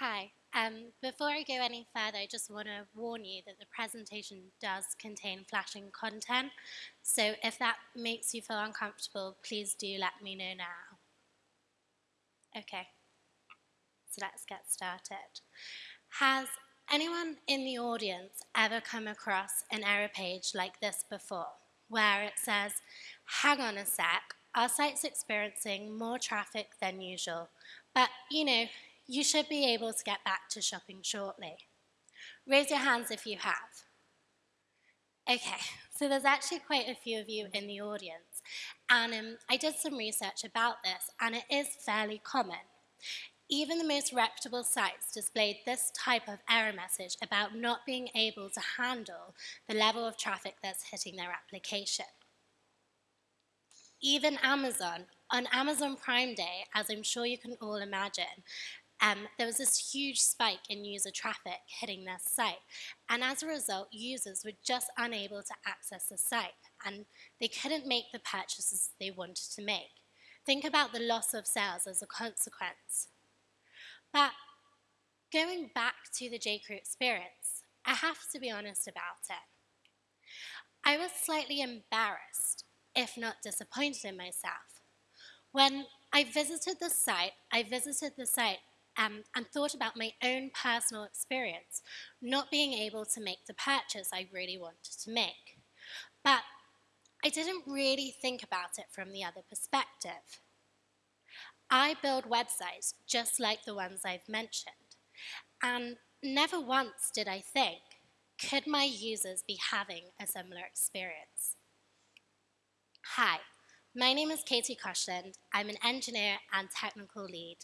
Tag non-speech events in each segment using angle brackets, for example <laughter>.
Hi. Um, before I go any further, I just want to warn you that the presentation does contain flashing content. So if that makes you feel uncomfortable, please do let me know now. Okay, so let's get started. Has anyone in the audience ever come across an error page like this before, where it says, hang on a sec, our site's experiencing more traffic than usual, but you know, you should be able to get back to shopping shortly. Raise your hands if you have. Okay, so there's actually quite a few of you in the audience, and um, I did some research about this, and it is fairly common. Even the most reputable sites displayed this type of error message about not being able to handle the level of traffic that's hitting their application. Even Amazon, on Amazon Prime Day, as I'm sure you can all imagine, um, there was this huge spike in user traffic hitting their site. And as a result, users were just unable to access the site and they couldn't make the purchases they wanted to make. Think about the loss of sales as a consequence. But going back to the J.Crew experience, I have to be honest about it. I was slightly embarrassed, if not disappointed in myself. When I visited the site, I visited the site um, and thought about my own personal experience, not being able to make the purchase I really wanted to make. But I didn't really think about it from the other perspective. I build websites just like the ones I've mentioned, and never once did I think, could my users be having a similar experience? Hi, my name is Katie Koschland. I'm an engineer and technical lead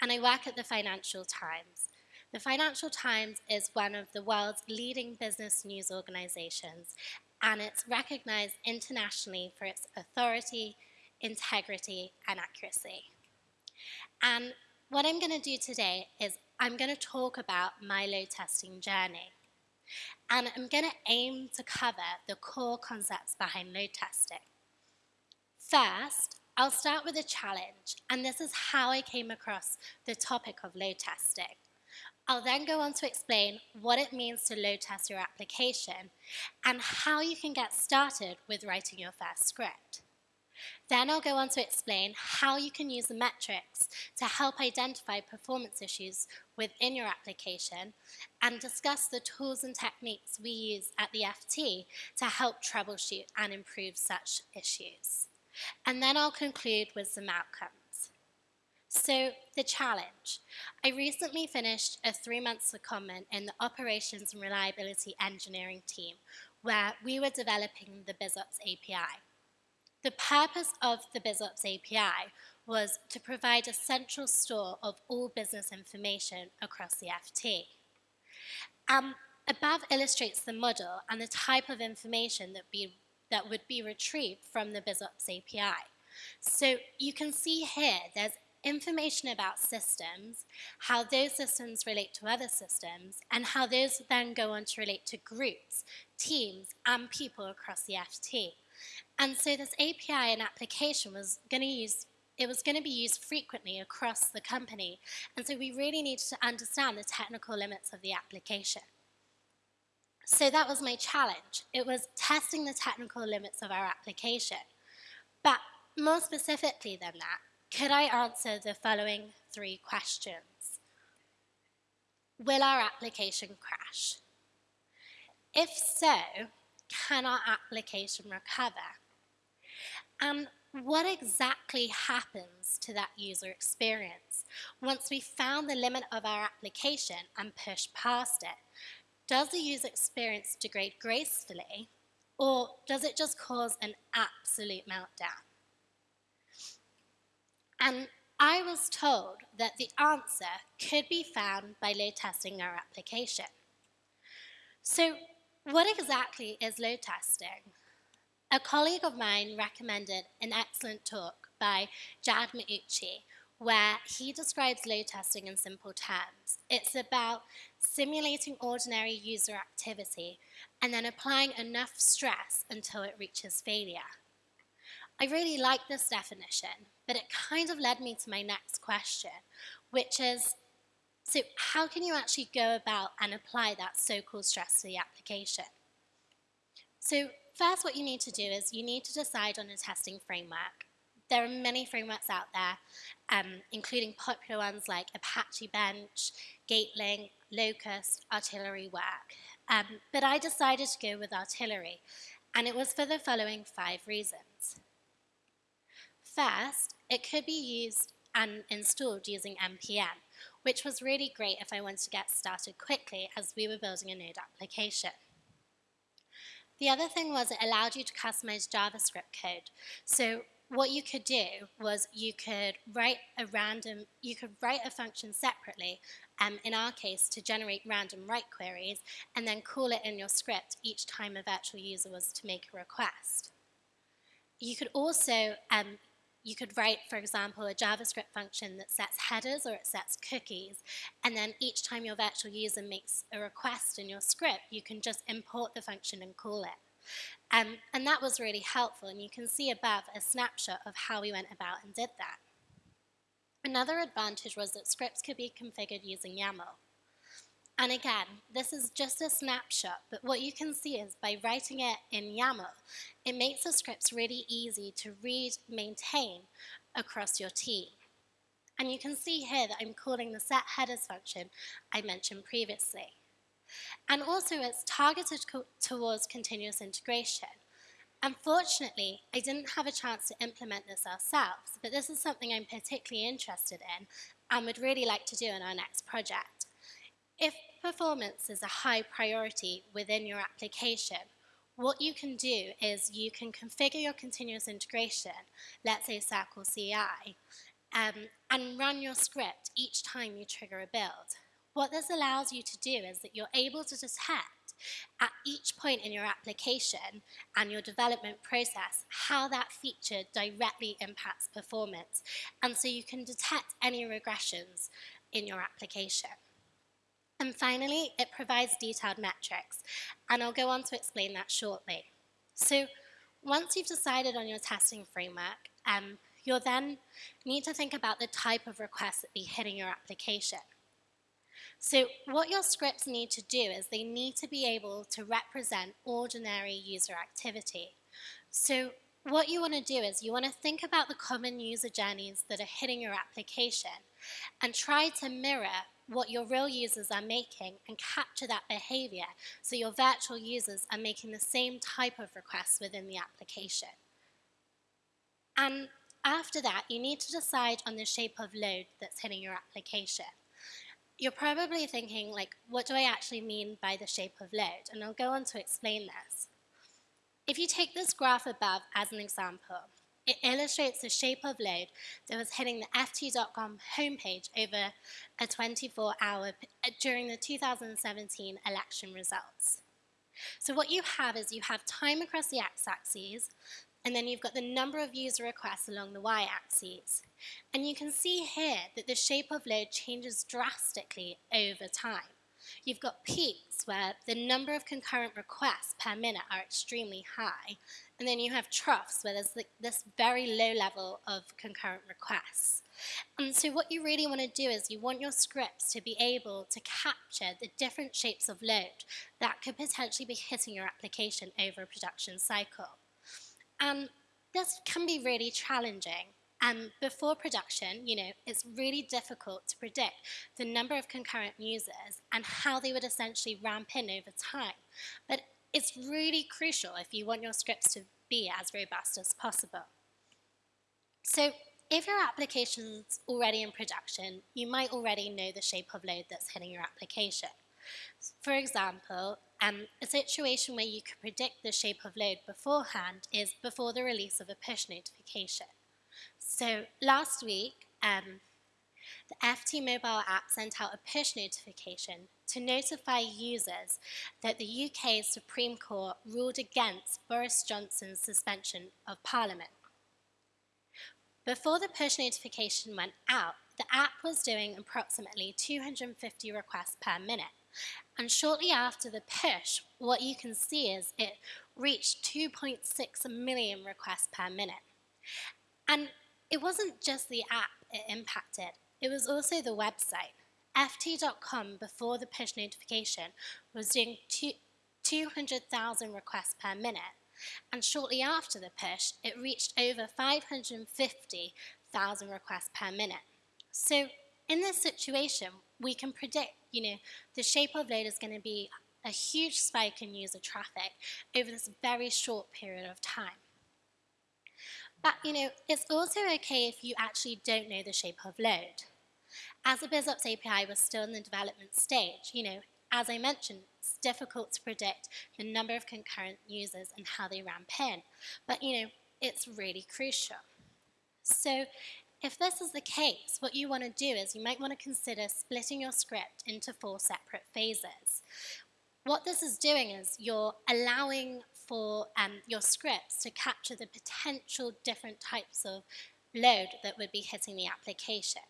and I work at the Financial Times. The Financial Times is one of the world's leading business news organizations, and it's recognized internationally for its authority, integrity, and accuracy. And what I'm going to do today is I'm going to talk about my load testing journey. And I'm going to aim to cover the core concepts behind load testing. First, I'll start with a challenge, and this is how I came across the topic of load testing. I'll then go on to explain what it means to load test your application and how you can get started with writing your first script. Then I'll go on to explain how you can use the metrics to help identify performance issues within your application and discuss the tools and techniques we use at the FT to help troubleshoot and improve such issues. And then I'll conclude with some outcomes. So, the challenge. I recently finished a three-month secondment in the Operations and Reliability Engineering team, where we were developing the BizOps API. The purpose of the BizOps API was to provide a central store of all business information across the FT. Um, above illustrates the model and the type of information that we that would be retrieved from the BizOps API. So you can see here there's information about systems, how those systems relate to other systems, and how those then go on to relate to groups, teams, and people across the FT. And so this API and application was going to use it was going to be used frequently across the company. And so we really needed to understand the technical limits of the application. So that was my challenge. It was testing the technical limits of our application. But more specifically than that, could I answer the following three questions? Will our application crash? If so, can our application recover? And what exactly happens to that user experience once we found the limit of our application and pushed past it? Does the user experience degrade gracefully, or does it just cause an absolute meltdown? And I was told that the answer could be found by load testing our application. So what exactly is load testing? A colleague of mine recommended an excellent talk by Jad Mauchi where he describes load testing in simple terms. It's about simulating ordinary user activity and then applying enough stress until it reaches failure. I really like this definition, but it kind of led me to my next question, which is, So how can you actually go about and apply that so-called stress to the application? So first what you need to do is you need to decide on a testing framework. There are many frameworks out there, um, including popular ones like Apache Bench, Gatling, Locust, Artillery wrk. Um, but I decided to go with Artillery, and it was for the following five reasons. First, it could be used and installed using NPM, which was really great if I wanted to get started quickly as we were building a Node application. The other thing was it allowed you to customize JavaScript code. So what you could do was you could write a random, you could write a function separately, um, in our case, to generate random write queries, and then call it in your script each time a virtual user was to make a request. You could also um, you could write, for example, a JavaScript function that sets headers or it sets cookies, and then each time your virtual user makes a request in your script, you can just import the function and call it. Um, and that was really helpful, and you can see above a snapshot of how we went about and did that. Another advantage was that scripts could be configured using YAML. And again, this is just a snapshot, but what you can see is by writing it in YAML, it makes the scripts really easy to read, maintain across your team. And you can see here that I'm calling the set headers function I mentioned previously. And also it's targeted towards continuous integration. Unfortunately, I didn't have a chance to implement this ourselves, but this is something I'm particularly interested in and would really like to do in our next project. If performance is a high priority within your application, what you can do is you can configure your continuous integration, let's say Circle CI, um, and run your script each time you trigger a build. What this allows you to do is that you're able to detect at each point in your application and your development process how that feature directly impacts performance. And so you can detect any regressions in your application. And finally, it provides detailed metrics, and I'll go on to explain that shortly. So once you've decided on your testing framework, um, you'll then need to think about the type of requests that be hitting your application. So what your scripts need to do is they need to be able to represent ordinary user activity. So what you want to do is you want to think about the common user journeys that are hitting your application and try to mirror what your real users are making and capture that behavior so your virtual users are making the same type of requests within the application. And after that, you need to decide on the shape of load that's hitting your application. You're probably thinking, like, what do I actually mean by the shape of load? And I'll go on to explain this. If you take this graph above as an example, it illustrates the shape of load that was hitting the FT.com homepage over a 24-hour uh, during the 2017 election results. So what you have is you have time across the x-axis, and then you've got the number of user requests along the y-axis. And you can see here that the shape of load changes drastically over time. You've got peaks where the number of concurrent requests per minute are extremely high, and then you have troughs where there's this very low level of concurrent requests. And so what you really want to do is you want your scripts to be able to capture the different shapes of load that could potentially be hitting your application over a production cycle. And this can be really challenging and before production, you know, it's really difficult to predict the number of concurrent users and how they would essentially ramp in over time. But it's really crucial if you want your scripts to be as robust as possible. So if your application's already in production, you might already know the shape of load that's hitting your application. For example, um, a situation where you could predict the shape of load beforehand is before the release of a push notification. So last week, um, the FT mobile app sent out a push notification to notify users that the UK Supreme Court ruled against Boris Johnson's suspension of Parliament. Before the push notification went out, the app was doing approximately 250 requests per minute. And shortly after the push, what you can see is it reached 2.6 million requests per minute. And it wasn't just the app it impacted, it was also the website. FT.com, before the push notification, was doing 200,000 requests per minute. And shortly after the push, it reached over 550,000 requests per minute. So in this situation, we can predict, you know, the shape of load is going to be a huge spike in user traffic over this very short period of time. But, you know, it's also okay if you actually don't know the shape of load. As the BizOps API was still in the development stage, you know, as I mentioned, it's difficult to predict the number of concurrent users and how they ramp in. But, you know, it's really crucial. So if this is the case, what you want to do is you might want to consider splitting your script into four separate phases. What this is doing is you're allowing for um, your scripts to capture the potential different types of load that would be hitting the application.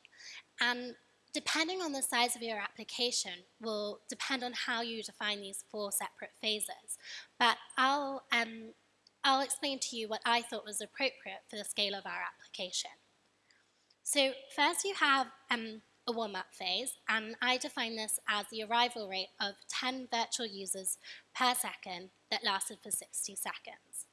And depending on the size of your application will depend on how you define these four separate phases. But I'll, um, I'll explain to you what I thought was appropriate for the scale of our application. So first you have um, a warm-up phase, and I define this as the arrival rate of 10 virtual users per second that lasted for 60 seconds.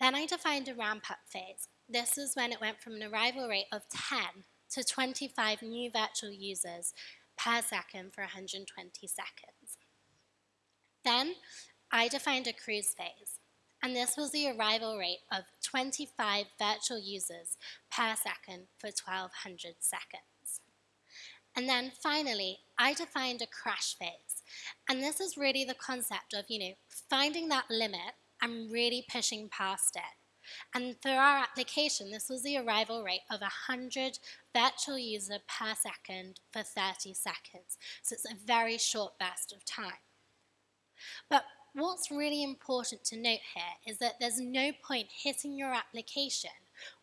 Then I defined a ramp-up phase. This is when it went from an arrival rate of 10 to 25 new virtual users per second for 120 seconds. Then I defined a cruise phase, and this was the arrival rate of 25 virtual users per second for 1200 seconds. And then finally, I defined a crash phase, and this is really the concept of, you know, finding that limit and really pushing past it. And for our application, this was the arrival rate of 100 virtual user per second for 30 seconds. So it's a very short burst of time. But what's really important to note here is that there's no point hitting your application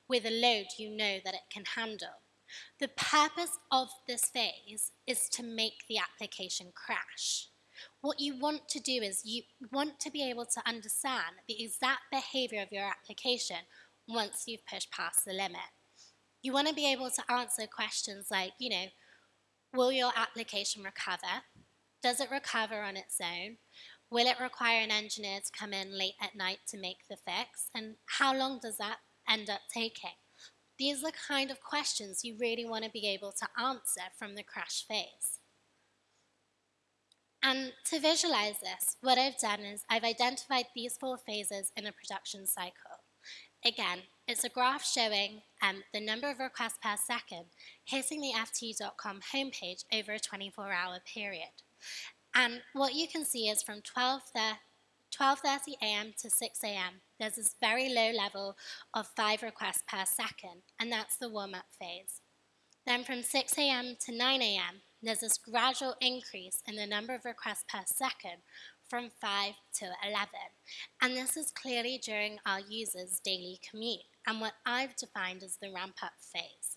with a load you know that it can handle. The purpose of this phase is to make the application crash. What you want to do is you want to be able to understand the exact behavior of your application once you've pushed past the limit. You want to be able to answer questions like, you know, will your application recover? Does it recover on its own? Will it require an engineer to come in late at night to make the fix? And how long does that end up taking? These are the kind of questions you really want to be able to answer from the crash phase. And to visualize this, what I've done is I've identified these four phases in a production cycle. Again, it's a graph showing um, the number of requests per second hitting the FT.com homepage over a 24-hour period. And what you can see is from 12.30 a.m. to 6 a.m., there's this very low level of five requests per second, and that's the warm-up phase. Then from 6 a.m. to 9 a.m., there's this gradual increase in the number of requests per second from 5 to 11. And this is clearly during our users' daily commute and what I've defined as the ramp-up phase.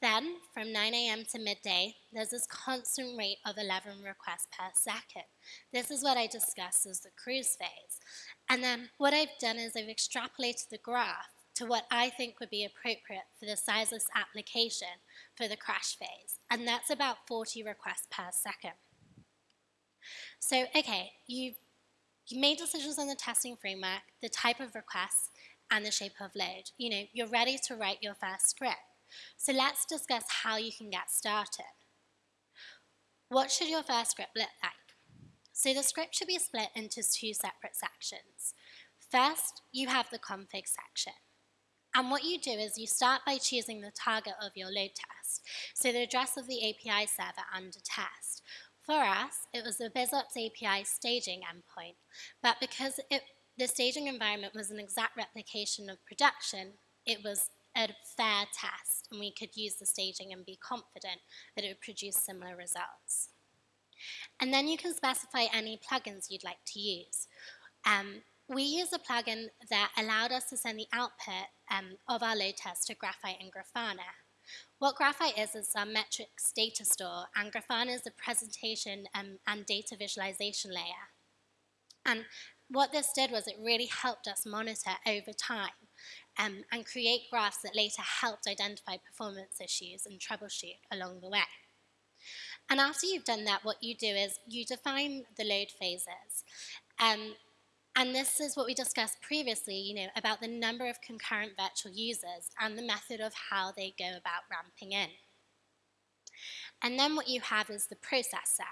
Then, from 9 a.m. to midday, there's this constant rate of 11 requests per second. This is what I discussed as the cruise phase. And then what I've done is I've extrapolated the graph to what I think would be appropriate for the sizeless application for the crash phase, and that's about 40 requests per second. So, okay, you've you made decisions on the testing framework, the type of requests, and the shape of load. You know, you're ready to write your first script. So let's discuss how you can get started. What should your first script look like? So the script should be split into two separate sections. First, you have the config section. And what you do is you start by choosing the target of your load test, so the address of the API server under test. For us, it was the BizOps API staging endpoint, but because it, the staging environment was an exact replication of production, it was a fair test, and we could use the staging and be confident that it would produce similar results. And then you can specify any plugins you'd like to use. Um, we use a plugin that allowed us to send the output um, of our load test to Graphite and Grafana. What Graphite is is our metrics data store, and Grafana is the presentation um, and data visualization layer. And what this did was it really helped us monitor over time um, and create graphs that later helped identify performance issues and troubleshoot along the way. And after you've done that, what you do is you define the load phases. Um, and this is what we discussed previously, you know, about the number of concurrent virtual users and the method of how they go about ramping in. And then what you have is the processor.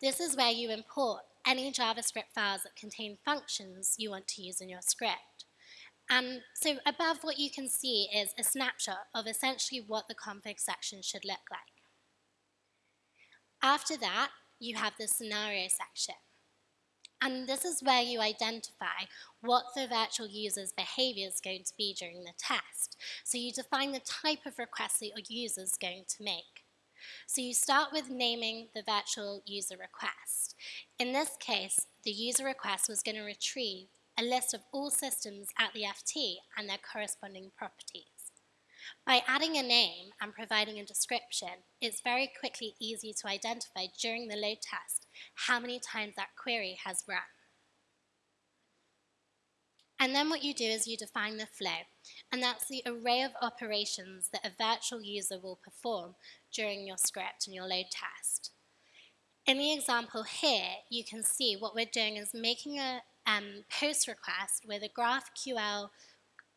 This is where you import any JavaScript files that contain functions you want to use in your script. And so above what you can see is a snapshot of essentially what the config section should look like. After that, you have the scenario section. And this is where you identify what the virtual user's behavior is going to be during the test. So you define the type of request that your user is going to make. So you start with naming the virtual user request. In this case, the user request was going to retrieve a list of all systems at the FT and their corresponding properties. By adding a name and providing a description, it's very quickly easy to identify during the load test how many times that query has run. And then what you do is you define the flow, and that's the array of operations that a virtual user will perform during your script and your load test. In the example here, you can see what we're doing is making a um, post request with a GraphQL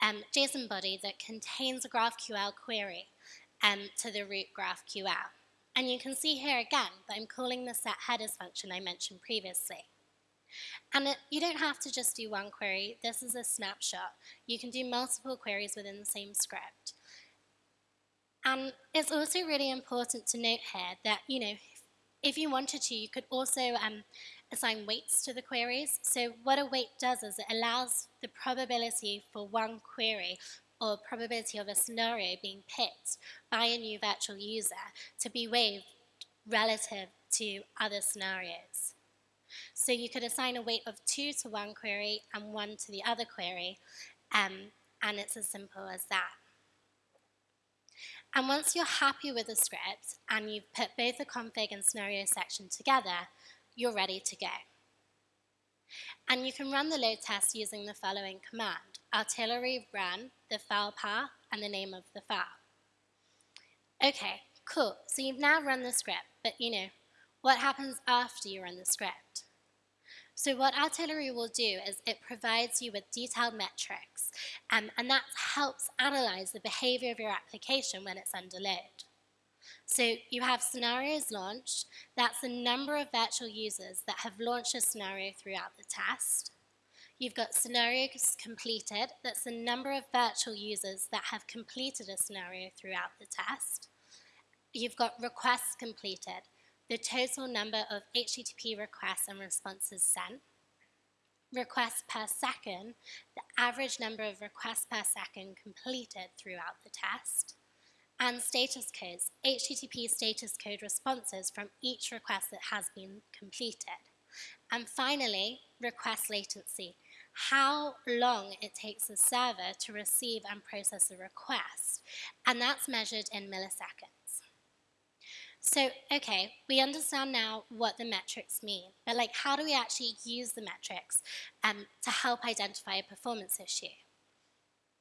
um, JSON body that contains a GraphQL query um, to the root GraphQL. And you can see here again that I'm calling the set headers function I mentioned previously. And it, you don't have to just do one query. This is a snapshot. You can do multiple queries within the same script. And it's also really important to note here that, you know, if you wanted to, you could also um, assign weights to the queries. So what a weight does is it allows the probability for one query or probability of a scenario being picked by a new virtual user to be waived relative to other scenarios. So you could assign a weight of 2 to one query and 1 to the other query, um, and it's as simple as that. And once you're happy with the script and you've put both the config and scenario section together, you're ready to go. And you can run the load test using the following command, artillery run the file path and the name of the file. Okay, cool. So you've now run the script, but you know, what happens after you run the script? So what Artillery will do is it provides you with detailed metrics, um, and that helps analyze the behavior of your application when it's under load. So you have scenarios launched. That's the number of virtual users that have launched a scenario throughout the test. You've got scenarios completed. That's the number of virtual users that have completed a scenario throughout the test. You've got requests completed, the total number of HTTP requests and responses sent. Requests per second, the average number of requests per second completed throughout the test and status codes, HTTP status code responses from each request that has been completed. And finally, request latency, how long it takes the server to receive and process a request, and that's measured in milliseconds. So, okay, we understand now what the metrics mean, but like how do we actually use the metrics um, to help identify a performance issue?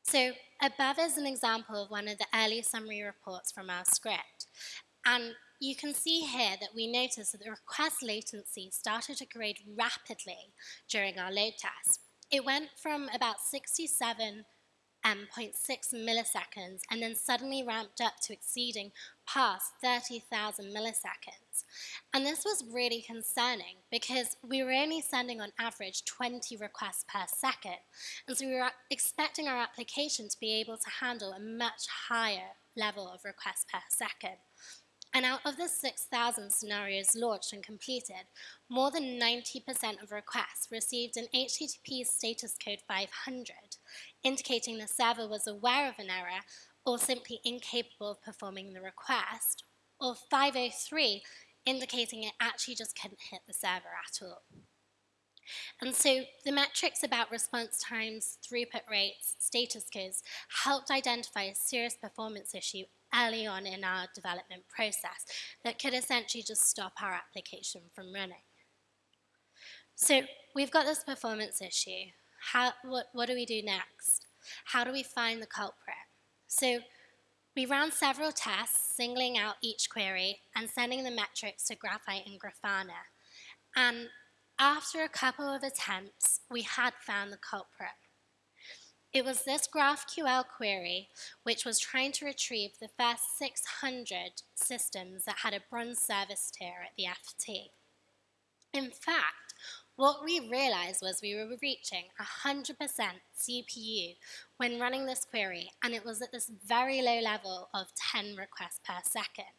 So above is an example of one of the early summary reports from our script. And you can see here that we noticed that the request latency started to grade rapidly during our load test. It went from about 67 um, 0.6 milliseconds and then suddenly ramped up to exceeding past 30,000 milliseconds. And this was really concerning because we were only sending on average 20 requests per second. And so we were expecting our application to be able to handle a much higher level of requests per second. And out of the 6,000 scenarios launched and completed, more than 90% of requests received an HTTP status code 500, indicating the server was aware of an error or simply incapable of performing the request, or 503, indicating it actually just couldn't hit the server at all. And so the metrics about response times, throughput rates, status codes helped identify a serious performance issue early on in our development process that could essentially just stop our application from running. So we've got this performance issue. How, what, what do we do next? How do we find the culprit? So We ran several tests, singling out each query and sending the metrics to Graphite and Grafana. And after a couple of attempts, we had found the culprit. It was this GraphQL query which was trying to retrieve the first 600 systems that had a bronze service tier at the FT. In fact, what we realized was we were reaching 100% CPU when running this query, and it was at this very low level of 10 requests per second.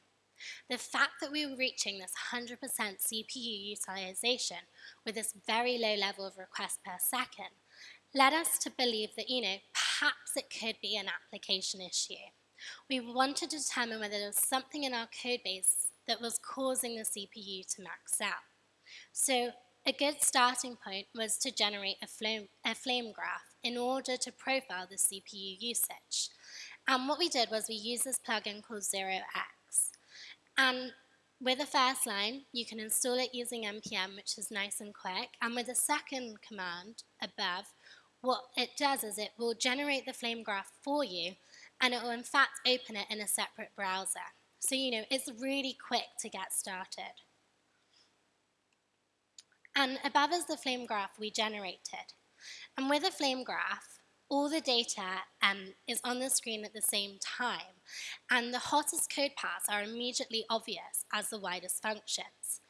The fact that we were reaching this 100% CPU utilization with this very low level of requests per second led us to believe that, you know, perhaps it could be an application issue. We wanted to determine whether there was something in our code base that was causing the CPU to max out. So a good starting point was to generate a flame, a flame graph in order to profile the CPU usage. And what we did was we used this plugin called 0x. And with the first line, you can install it using npm, which is nice and quick. And with the second command above, what it does is it will generate the flame graph for you, and it will in fact open it in a separate browser. So, you know, it's really quick to get started. And above is the flame graph we generated. And with a flame graph, all the data um, is on the screen at the same time, and the hottest code paths are immediately obvious as the widest functions.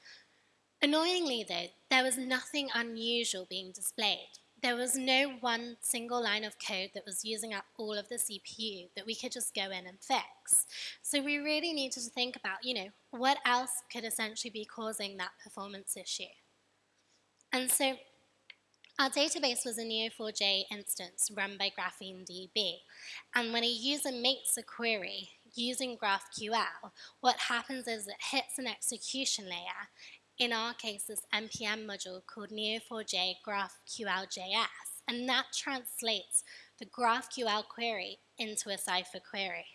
Annoyingly though, there was nothing unusual being displayed. There was no one single line of code that was using up all of the CPU that we could just go in and fix. So we really needed to think about, you know, what else could essentially be causing that performance issue. And so our database was a Neo4j instance run by GrapheneDB. And when a user makes a query using GraphQL, what happens is it hits an execution layer, in our case this NPM module called Neo4j GraphQL.js, and that translates the GraphQL query into a Cypher query.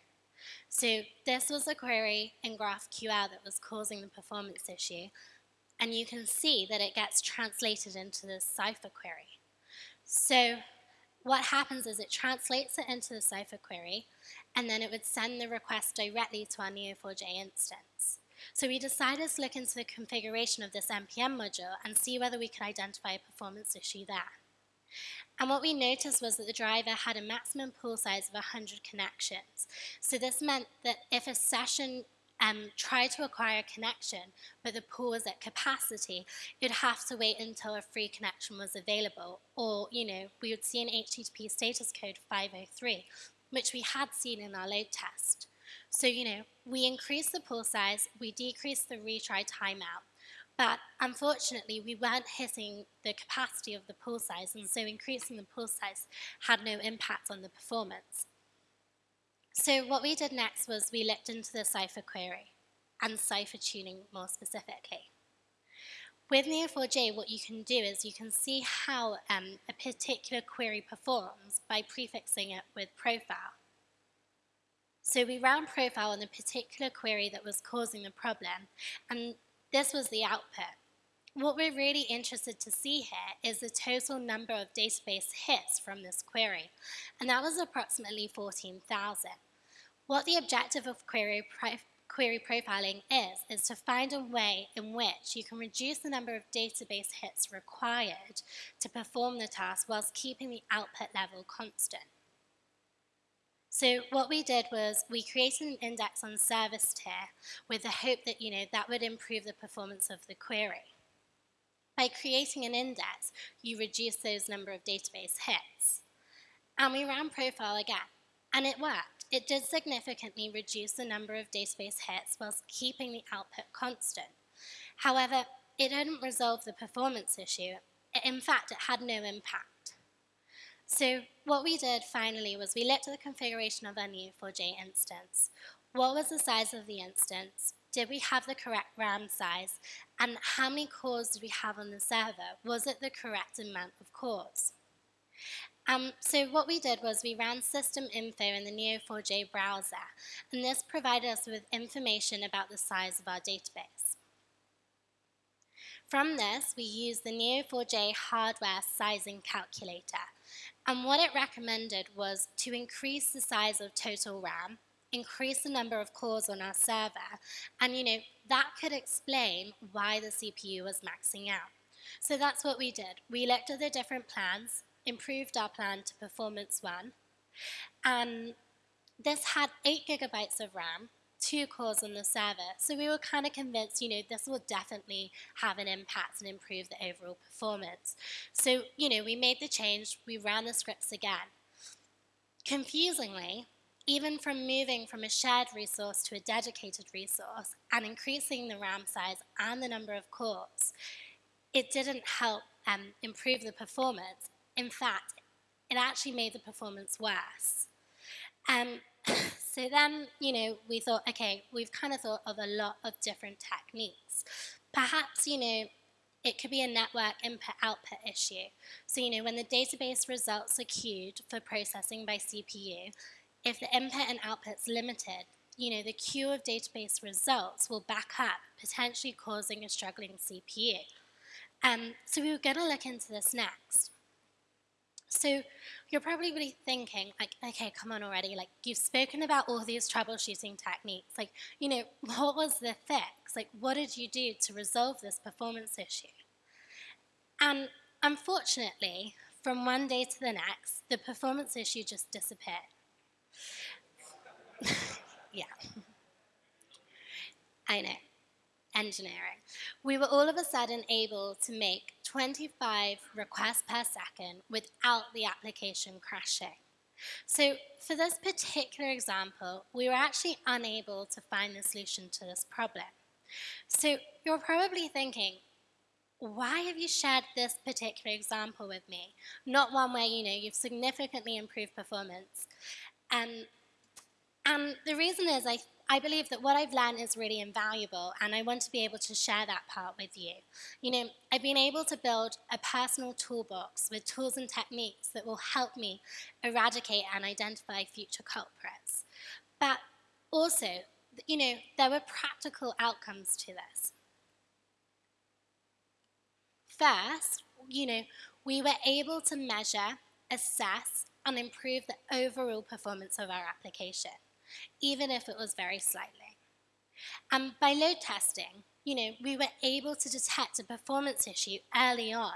So this was a query in GraphQL that was causing the performance issue, and you can see that it gets translated into the Cypher query. So what happens is it translates it into the Cypher query, and then it would send the request directly to our Neo4j instance. So we decided to look into the configuration of this NPM module and see whether we could identify a performance issue there. And what we noticed was that the driver had a maximum pool size of 100 connections. So this meant that if a session um, try to acquire a connection, but the pool was at capacity, you'd have to wait until a free connection was available. Or, you know, we would see an HTTP status code 503, which we had seen in our load test. So, you know, we increased the pool size, we decreased the retry timeout, but unfortunately we weren't hitting the capacity of the pool size, and so increasing the pool size had no impact on the performance. So what we did next was we looked into the Cypher query and Cypher tuning more specifically. With Neo4j, what you can do is you can see how um, a particular query performs by prefixing it with profile. So we ran profile on the particular query that was causing the problem, and this was the output. What we're really interested to see here is the total number of database hits from this query, and that was approximately 14,000. What the objective of query, query profiling is, is to find a way in which you can reduce the number of database hits required to perform the task whilst keeping the output level constant. So what we did was we created an index on service tier with the hope that you know that would improve the performance of the query. By creating an index, you reduce those number of database hits. And we ran profile again, and it worked. It did significantly reduce the number of database hits whilst keeping the output constant. However, it didn't resolve the performance issue. In fact, it had no impact. So what we did finally was we looked at the configuration of our new 4J instance. What was the size of the instance? Did we have the correct RAM size? And how many cores did we have on the server? Was it the correct amount of cores? Um, so what we did was we ran system info in the Neo4j browser, and this provided us with information about the size of our database. From this, we used the Neo4j hardware sizing calculator, and what it recommended was to increase the size of total RAM, increase the number of cores on our server, and you know, that could explain why the CPU was maxing out. So that's what we did. We looked at the different plans, improved our plan to performance one, and this had 8 gigabytes of RAM, two cores on the server. So we were kind of convinced, you know, this will definitely have an impact and improve the overall performance. So, you know, we made the change, we ran the scripts again. Confusingly, even from moving from a shared resource to a dedicated resource and increasing the RAM size and the number of cores, it didn't help um, improve the performance. In fact, it actually made the performance worse. Um, <clears throat> so then, you know, we thought, okay, we've kind of thought of a lot of different techniques. Perhaps, you know, it could be a network input-output issue. So, you know, when the database results are queued for processing by CPU, if the input and output's limited, you know, the queue of database results will back up, potentially causing a struggling CPU. Um, so we were going to look into this next. So you're probably really thinking, like, okay, come on already. Like, you've spoken about all these troubleshooting techniques. Like, you know, <laughs> what was the fix? Like, what did you do to resolve this performance issue? And unfortunately, from one day to the next, the performance issue just disappeared. <laughs> yeah. I know engineering, we were all of a sudden able to make 25 requests per second without the application crashing. So for this particular example, we were actually unable to find the solution to this problem. So you're probably thinking, why have you shared this particular example with me? Not one where, you know, you've significantly improved performance. And, and the reason is I I believe that what I've learned is really invaluable and I want to be able to share that part with you. You know, I've been able to build a personal toolbox with tools and techniques that will help me eradicate and identify future culprits. But also, you know, there were practical outcomes to this. First, you know, we were able to measure, assess, and improve the overall performance of our application even if it was very slightly. And by load testing, you know, we were able to detect a performance issue early on,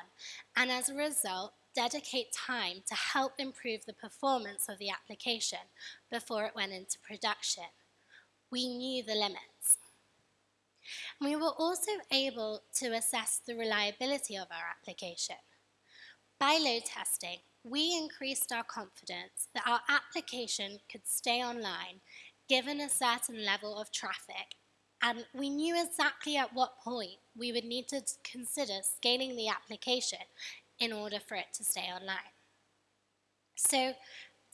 and as a result, dedicate time to help improve the performance of the application before it went into production. We knew the limits. We were also able to assess the reliability of our application. By load testing, we increased our confidence that our application could stay online given a certain level of traffic, and we knew exactly at what point we would need to consider scaling the application in order for it to stay online. So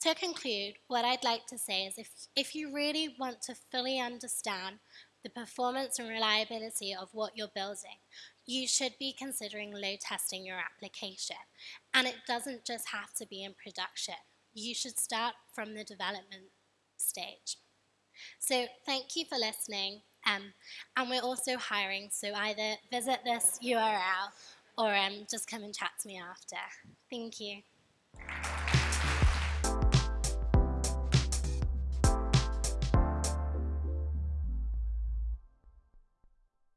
to conclude, what I'd like to say is if, if you really want to fully understand the performance and reliability of what you're building, you should be considering load testing your application. And it doesn't just have to be in production. You should start from the development stage. So thank you for listening. Um, and we're also hiring, so either visit this URL or um, just come and chat to me after. Thank you.